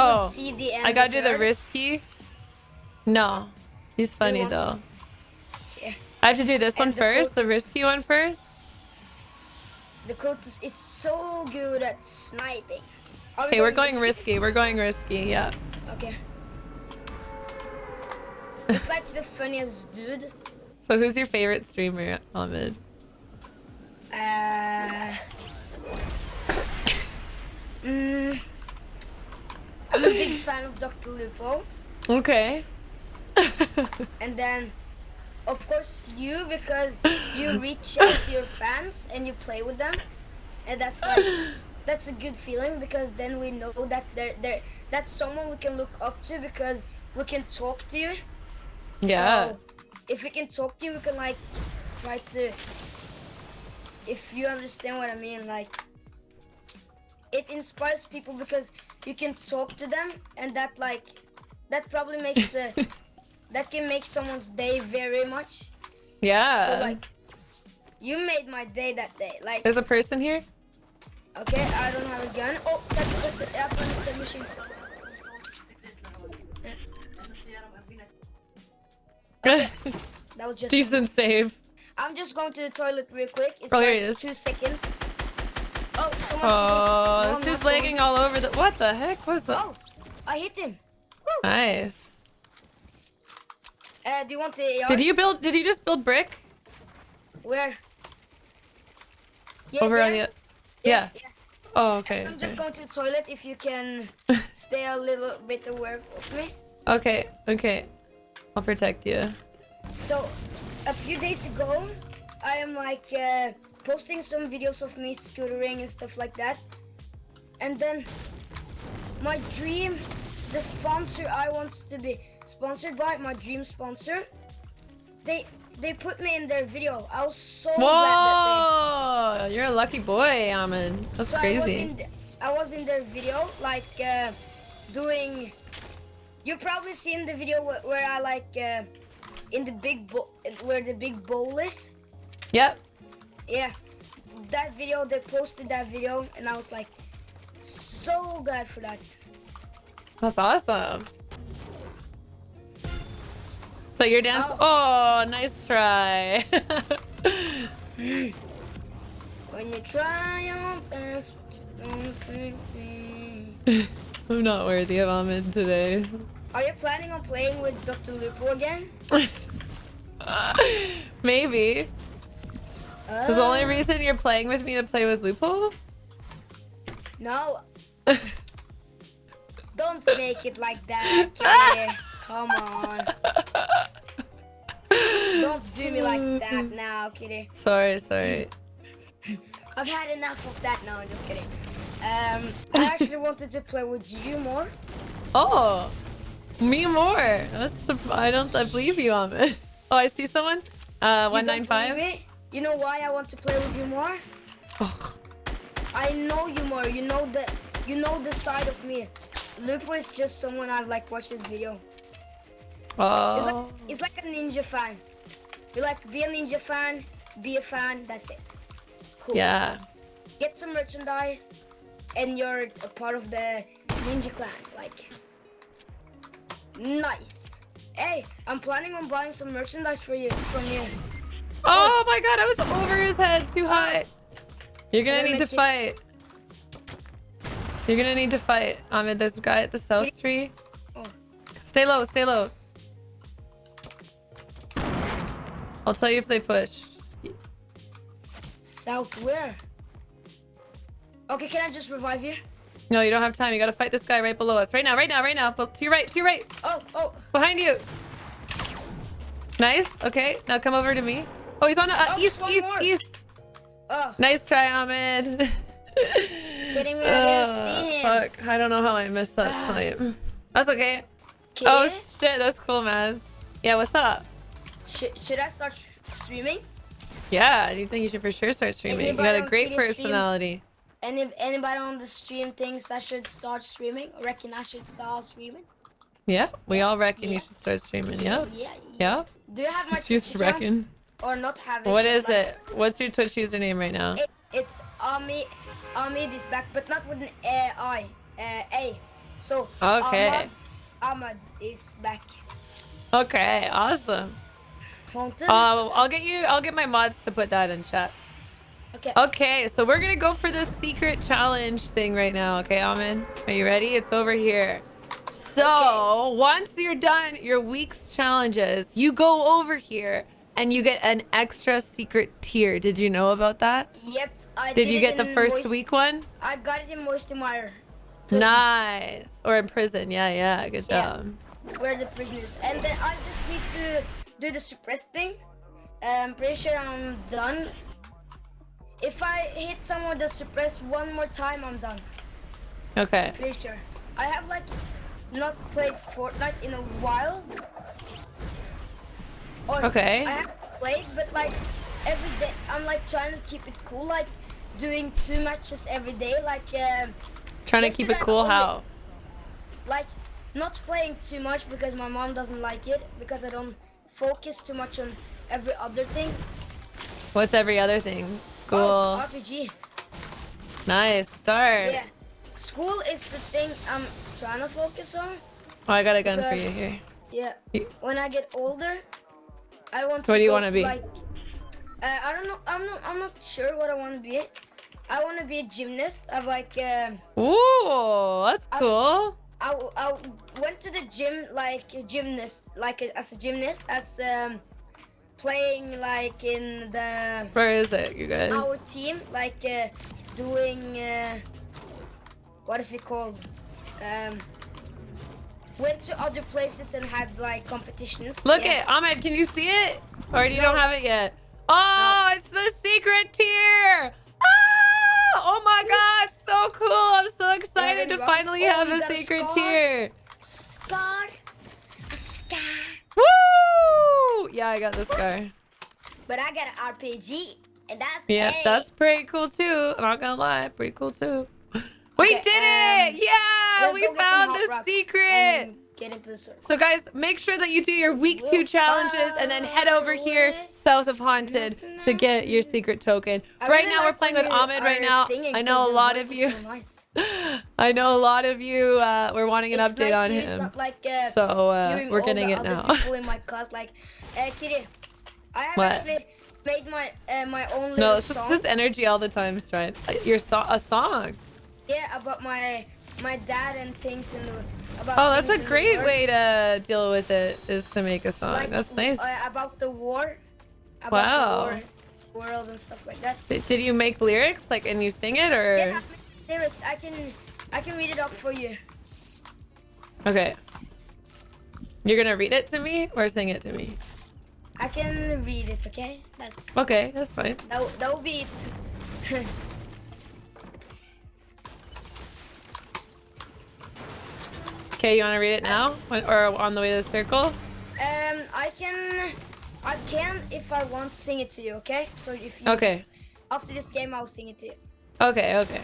Oh, see the. I gotta do the risky. No. He's funny to? though. Yeah. I have to do this one And the first, the risky one first. The Cotus is so good at sniping. Are Okay, we're going risky. We're going risky, yeah. Okay. It's like the funniest dude. So who's your favorite streamer, Ahmed? Uh, mm, big fan of Dr. Lupo. Okay. And then, of course, you because you reach out to your fans and you play with them, and that's like that's a good feeling because then we know that they're, they're that's someone we can look up to because we can talk to you. yeah. So, if we can talk to you, we can like try to. If you understand what I mean, like it inspires people because you can talk to them, and that like that probably makes the that can make someone's day very much. yeah. So like, you made my day that day. Like, There's a person here? okay, I don't have a gun. Oh, that's a up on the submachine. That was just. Decent save. I'm just going to the toilet real quick. It's Oh, like he is. two seconds. Oh. Oh, No, this I'm dude's not lagging all over the. What the heck was that? Oh, I hit him. Woo. Nice. Uh, do you want the AR? Did you build? Did you just build brick Where? Yeah, over on there. the? Yeah. Oh, okay. I'm just Okay. going to the toilet. If you can stay a little bit aware of me. Okay. Okay. I'll protect you. So, a few days ago, I am like uh, posting some videos of me scootering and stuff like that. And then my dream, the sponsor I wants to be sponsored by, my dream sponsor, they they put me in their video. I was so glad that Whoa! You're a lucky boy, they. That's So I was, crazy. in the, I was in their video, like uh, doing. You probably seen the video where, where I like uh, in the big bowl, where the big bowl is. Yep. Yeah, that video, they posted that video, and I was like, so glad for that. That's awesome. So you're dance. Oh. Oh, nice try. When you try your best, don't think me. I'm not worthy of Ahmed today. Are you planning on playing with Dr. Lupo again? Maybe. Because the only reason you're playing with me to play with Lupo? No. Don't make it like that, okay? Come on. Don't do me like that now, kitty. Sorry, sorry. I've had enough of that now, I'm just kidding. Um, I actually wanted to play with you more. Oh, me more. That's I don't I believe you on it. Oh, I see someone. Uh, 195. You know why I want to play with you more? Oh, I know you more. You know the you know the side of me. Lupo is just someone I've like watched his video. It's like oh. it's like a ninja fan. You like be a ninja fan, be a fan. That's it. Cool. Yeah. Get some merchandise, and you're a part of the ninja clan. Like nice. Hey, I'm planning on buying some merchandise for you from you. Oh my god, I was over his head too oh. high. You're gonna need to fight. You're gonna need to fight. Ahmed, there's a guy at the south tree. Oh. Stay low, stay low. I'll tell you if they push. South where? Okay, can I just revive you? No, you don't have time. You gotta fight this guy right below us. Right now, right now, right now. To your right, to your right. Oh, oh, Behind you. Nice. Okay, now come over to me. Oh, he's on uh, Oh, east, east, more. east. oh. Nice try, Ahmed. Kidding me, I didn't see him. Fuck, I don't know how I missed that Ah. snipe. That's okay. Oh shit, that's cool, Maz. Yeah, what's up? Should, should I start sh- streaming? Yeah, you think you should for sure start streaming. You got a great stream? personality. And if anybody on the stream thinks I should start streaming, reckon I should start streaming? Yeah, we all reckon you should start streaming. Yeah, Yeah. yeah. Do you have my Twitch account? reckon. Or not have? What is like- it? What's your Twitch username right now? It, it's Ami, Ami this back, but not with an uh, I, uh, A. So Okay. Ahmad, Ahmad is back. Okay, awesome. Haunted. Uh, I'll get you. I'll get my mods to put that in chat. okay. Okay, so we're gonna go for this secret challenge thing right now. Okay, Amin, are you ready? It's over here. So Okay. once you're done your week's challenges, you go over here and you get an extra secret tier. Did you know about that? Yep. I Did you get the first Moist- week one? I got it in Moisty Mire. prison, Nice. Or in prison. Yeah, yeah. Good Yeah. job. Where the prison is, and then I just need to do the suppress thing. I'm pretty sure I'm done. If I hit someone that suppress one more time, I'm done. Okay. Pretty sure. I have like not played Fortnite in a while. Or Okay. I have played, but like every day, I'm like trying to keep it cool, like doing two matches every day, like um, Trying to keep it cool. only- How? like not playing too much because my mom doesn't like it because I don't focus too much on every other thing. What's every other thing? School. Oh, RPG. Nice. Start. Yeah. School is the thing I'm trying to focus on. Oh, I got a gun for you here. Yeah. When I get older, I want. What to do you wanna be? Like, uh, I don't know. I'm not. I'm not sure what I want to be. I want to be a gymnast. I've like. Uh, Ooh, that's cool. I, I went to the gym like a gymnast, like a, as a gymnast, as um, playing like in the Where is it, you guys? our team, like uh, doing uh, what is it called? Um, went to other places and had like competitions. Look yeah. it, Ahmed. Can you see it? Or do you No. don't have it yet? Oh, it's the secret tier. Ah! Oh my gosh, so cool! I'm so excited to finally oh, have a secret scar? tier. Scar, a scar. Woo! Yeah, I got this guy. But I got an RPG, and that's Yeah, that's pretty cool too. I'm not gonna lie, pretty cool too. We Okay, did um, it! Yeah, we go get some found the secret. Get into the circle. So guys, make sure that you do your week two We'll challenges and then head over here south of Haunted to get your secret token. I right really now we're playing with Ahmed right now. I know a lot of you so nice. I know a lot of you uh were wanting an It's update nice on it's him. like, uh, So uh we're getting it now. people in my class, like, uh, Kitty, I have What? actually made my uh, my own No, little it's just song. this energy all the time, Stride. Your so- a song. Yeah, about my my dad and things and about. Oh, that's a great way to deal with it is to make a song. Like, That's nice. Uh, about the war. About Wow. the war, world and stuff like that. Did did you make lyrics like and you sing it or Yeah, lyrics. I can I can read it up for you. Okay. You're gonna read it to me or sing it to me? I can read it. Okay, that's Okay, that's fine. that. That will be it. Okay, you wanna read it now? Or on the way to the circle? Um, I can, I can if I want sing it to you. Okay. So if you Okay. just- after this game, I'll sing it to you. Okay, okay.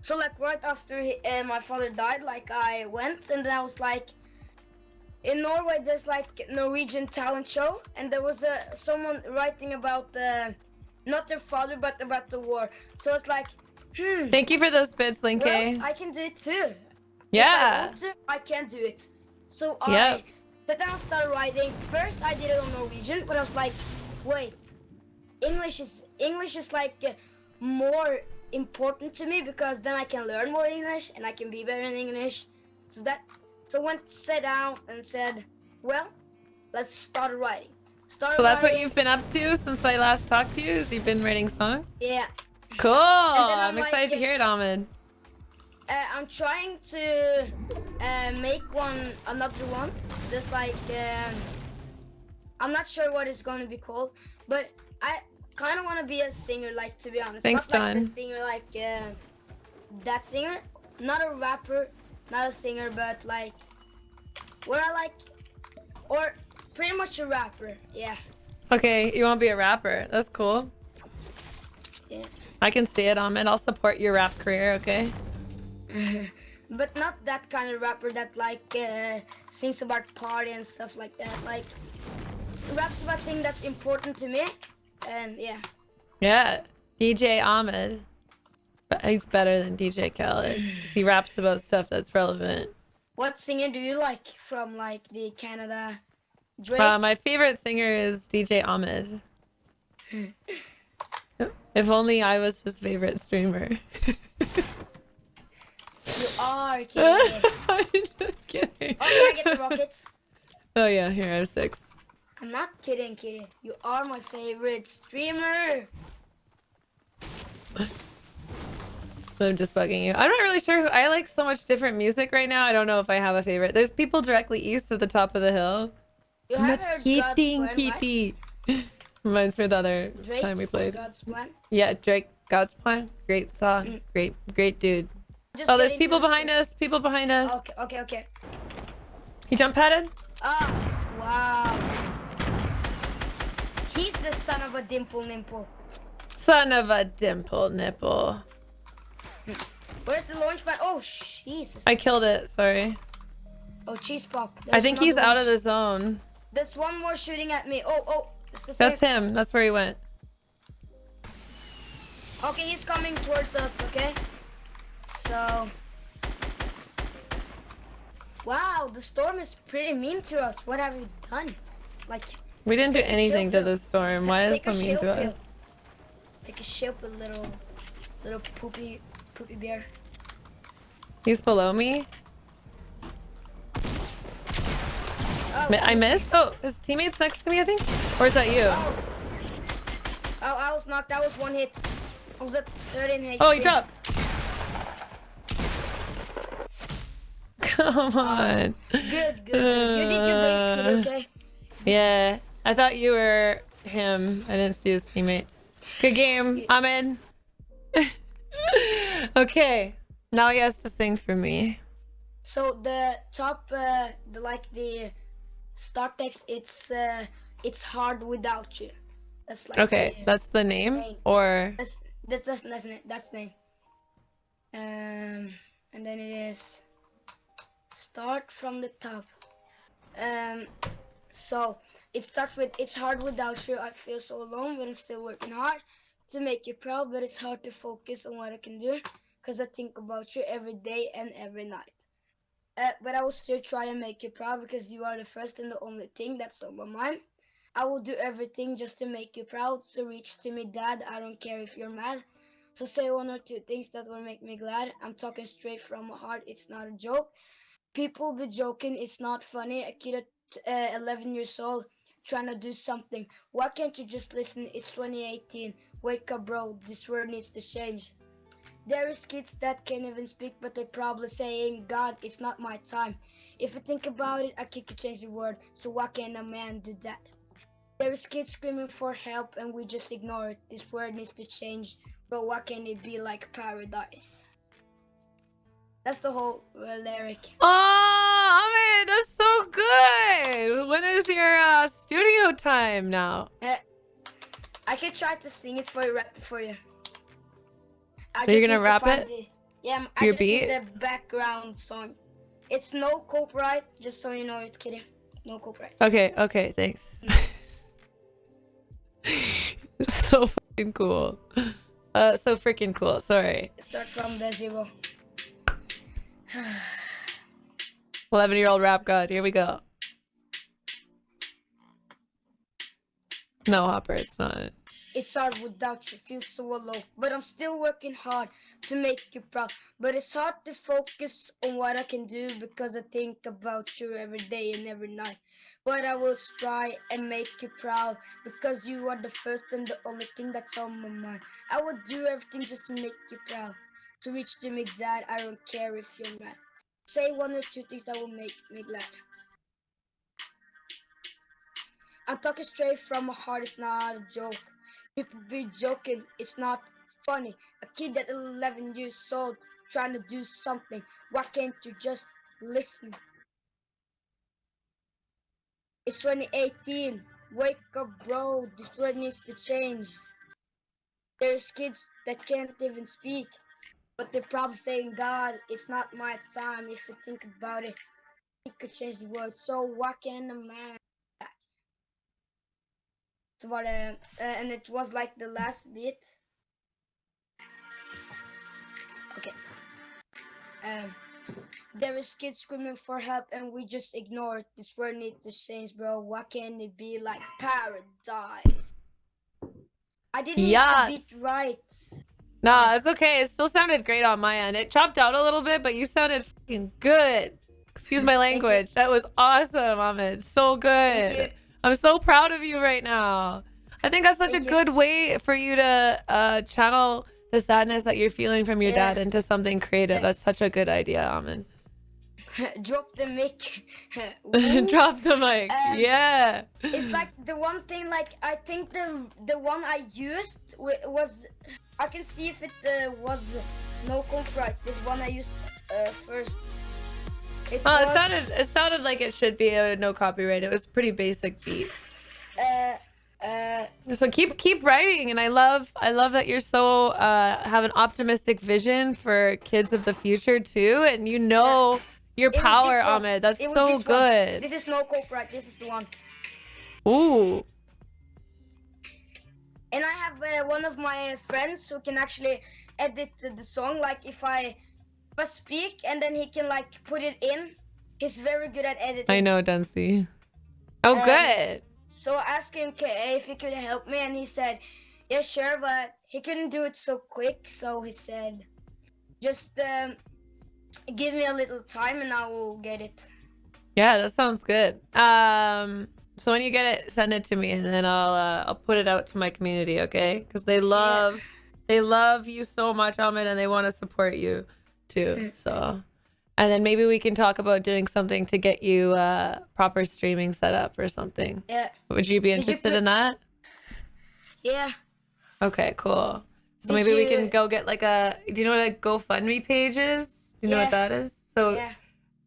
So like right after he, uh, my father died, like I went and then I was like, in Norway there's like Norwegian talent show, and there was uh, someone writing about uh, not their father but about the war. So it's like, hmm. Thank you for those bits, Linky. Well, I can do it too. If I yeah. want to, I can't do it. So. I sat down and started writing. First, I did it on Norwegian, but I was like, wait, English is English is like uh, more important to me because then I can learn more English and I can be better in English. So that so went sat down and said, well, let's start writing. Start So that's what you've been up to since I last talked to you? Is you've been writing songs? Yeah. Cool. I'm I'm excited to hear it, Ahmed. Uh, I'm trying to uh, make one, another one. Just like um, I'm not sure what it's gonna be called, but I kind of want to be a singer. Like to be honest, Thanks, not like Don. the singer, like uh, that singer, not a rapper, not a singer, but like what I like, or pretty much a rapper. Yeah, Okay, you want to be a rapper? That's cool. yeah. I can see it, um, and I'll support your rap career, okay? but not that kind of rapper that like uh, sings about party and stuff like that. Like raps about things that's important to me, and yeah. Yeah. DJ Ahmed. But he's better than DJ Khaled. he raps about stuff that's relevant. What singer do you like from like the Canada? Drake. Uh, my favorite singer is DJ Ahmed. if only I was his favorite streamer. you are kidding. I'm just kidding. oh, can I get the rockets? Oh yeah, here I have six. I'm not kidding, kidding. You are my favorite streamer. I'm just bugging you. I'm not really sure who I like so much different music right now. I don't know if I have a favorite. There's people directly east of the top of the hill. You I'm not kidding? Kitty. Reminds me of the other Drake, time we played. God's plan. Yeah, Drake, God's Plan. Great song. Mm. Great, great dude. Just Oh, there's people behind us. People behind us. Okay, okay, okay. He jump padded. Ah, wow. He's the son of a dimple nimple. Son of a dimple nipple. Where's the launch pad? Oh, Jesus. I killed it. Sorry. Oh, cheese pop. I think he's out of the zone. There's one more shooting at me. Oh, oh. It's the same. That's him. That's where he went. Okay, he's coming towards us, okay? So. Wow, the storm is pretty mean to us. What have we done? Like, We didn't do anything to the storm. Why is it so mean to us? Take a shield pill, little, little poopy, poopy bear. He's below me. Oh, I oh. missed. Oh, his teammate's next to me, I think. Or is that you? Oh. oh, I was knocked. That was one hit. I was at 13 HP. Oh, he dropped. Come on. Good, good, good. You did your base, kid, Uh, okay? Yeah, I thought you were him. I didn't see his teammate. Good game. I'm in. okay, now he has to sing for me. So the top, uh, the like the start text, it's uh, it's hard without you. That's like Okay, the- that's the name, Name. or That's that's that's that's, that's the name. Um, and then it is start from the top. Um, so it starts with it's hard without you. I feel so alone, but I'm still working hard to make you proud. But it's hard to focus on what I can do, cause I think about you every day and every night. Uh, but I will still try and make you proud because you are the first and the only thing that's on my mind. I will do everything just to make you proud. So reach to me, Dad. I don't care if you're mad. So say one or two things that will make me glad. I'm talking straight from my heart. It's not a joke. People be joking. It's not funny. A kid at uh, 11 years old trying to do something. Why can't you just listen? It's 2018. Wake up, bro. This world needs to change. There is kids that can't even speak, but they probably saying, God, it's not my time. If you think about it, a kid could change the world. So why can't a man do that? There is kids screaming for help and we just ignore it. This world needs to change. Bro, why can't it be like paradise? That's the whole uh, lyric. oh, Ahmed, that's so good. When is your uh, studio time now? I could try to sing it for you, rap it for you. I Are you gonna need to rap it? the- yeah, I'm- Your just need beat? the background song. It's no copyright, just so you know it's kidding. No copyright. Okay, okay, thanks. so fucking cool. Uh, so freaking cool. Sorry. Start from the zero. 11 year old rap god. Here we go. No, Hopper, it's not. It's hard without you, feel so alone. But I'm still working hard to make you proud. But it's hard to focus on what I can do because I think about you every day and every night. But I will try and make you proud because you are the first and the only thing that's on my mind. I will do everything just to make you proud. To reach to me, Dad, I don't care if you're mad. Say one or two things that will make me glad. I'm talking straight from my heart, it's not a joke. People be joking, it's not funny. A kid at 11 years old trying to do something. Why can't you just listen? It's 2018. Wake up, bro. This world needs to change. There's kids that can't even speak, but they're probably saying, God, it's not my time. If you think about it, it could change the world. So why can't a man? Så var det, uh, and it was like the last bit. Okay. Um, there is kids screaming for help and we just ignore it. This world needs to change, bro. Why can't it be like paradise? I didn't get Yes. the beat right. No, it's okay. It still sounded great on my end. It chopped out a little bit, but you sounded fucking good. Excuse my language. That was awesome, Ahmed. So good. I'm so proud of you right now. I think that's such Thank a you. good way for you to uh, channel the sadness that you're feeling from your Yeah. dad into something creative. Yeah. That's such a good idea, Ahmed. Drop the mic. Drop the mic. Um, yeah. it's like the one thing like i think the the one i used wa- was i can see if it uh, was no copyright the one i used uh, first it Oh, it sounded it sounded like it should be a no copyright. It was pretty basic beat. uh, uh, So keep keep writing, and I love I love that you're so uh, have an optimistic vision for kids of the future too, and you know your It power, one. Ahmed. That's so this one. good. this is no copyright this is the one Ooh, and i have uh, one of my friends who can actually edit the, song like if i speak and then he can like put it in he's very good at editing I know, Dempsey. Oh, Um, good. So I asked him if he could help me, and he said, "Yeah, sure," but he couldn't do it so quick. So he said, "Just um, give me a little time, and I will get it." Yeah, that sounds good. Um, so when you get it, send it to me, and then I'll uh, I'll put it out to my community, okay? Because they love they love you so much, Ahmed, and they want to support you too. So, and then maybe we can talk about doing something to get you uh proper streaming set up or something. Yeah, Would you be you interested put- in that? yeah. Okay, cool. So Did maybe we can go get like a. Do you know what a GoFundMe page is? You know what that is? So Yeah,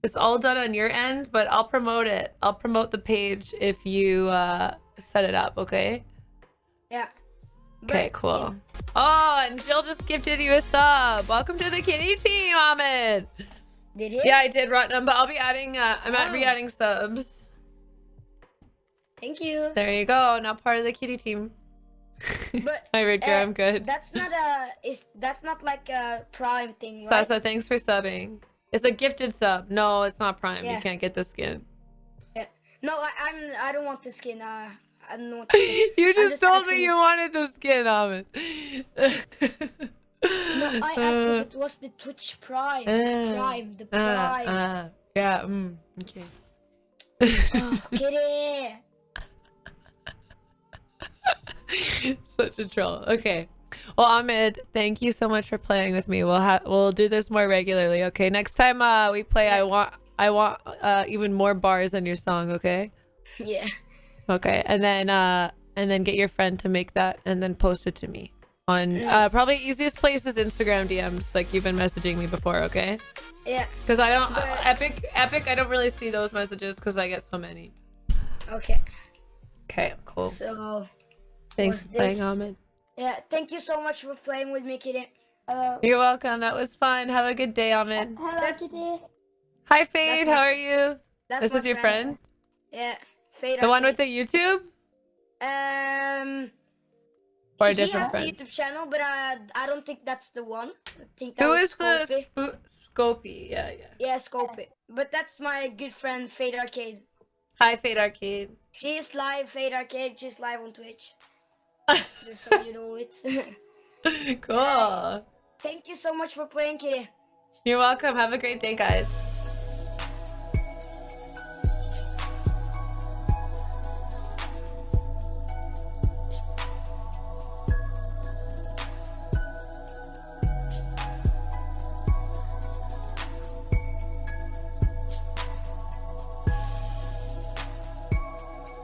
it's all done on your end, but I'll promote it. I'll promote the page if you uh, set it up, okay? yeah. Okay, cool. Oh, and Jill just gifted you a sub. Welcome to the kitty team, Ahmed. Did he? Yeah, I did, Rotnum, but I'll be adding, uh, I'm at Oh. re-adding subs. Thank you. There you go, now part of the kitty team. But Hi, Ridger, uh, I'm good. that's not a. Is that's not like a prime thing, right? Sasa, thanks for subbing. It's a gifted sub. No, it's not Prime. You can't get the skin. Yeah. No, I, I'm. I don't want the skin. Uh, I don't want. you just just told me you- wanted the skin, Ahmed. No, I asked if it was the Twitch Prime. Uh, Prime, the Uh, Prime. uh, yeah, mm, okay. Oh, kitty. Such a troll. Okay. Well, Ahmed, thank you so much for playing with me. We'll have we'll do this more regularly. Okay. Next time uh we play, I want I want uh even more bars on your song. Okay. Yeah. Okay. And then uh and then get your friend to make that and then post it to me on Mm. uh probably easiest place is Instagram DMs like you've been messaging me before. Okay. Yeah. Because I don't But- epic epic. I don't really see those messages because I get so many. Okay. Okay. Cool. So, Thanks was for playing, Ahmed. yeah. Thank you so much for playing with me, kitty. Hello. You're welcome. That was fun. Have a good day, Ahmed. Hello, That's- Kitty. Hi, Fade. How f- are you? This is your friend? Yeah. Fade The one with the YouTube? Um. Or a he different has a friend? YouTube channel, but I I don't think that's the one. I think that Who was the Scopy. Sp- Scopy? Yeah, yeah. Yeah, Scopy. But that's my good friend Fade Arcade. Hi, Fade Arcade. She's live, Fade Arcade. She's live on Twitch. Just so you know it. cool. Thank you so much for playing, kitty. You're welcome. Have a great day, guys.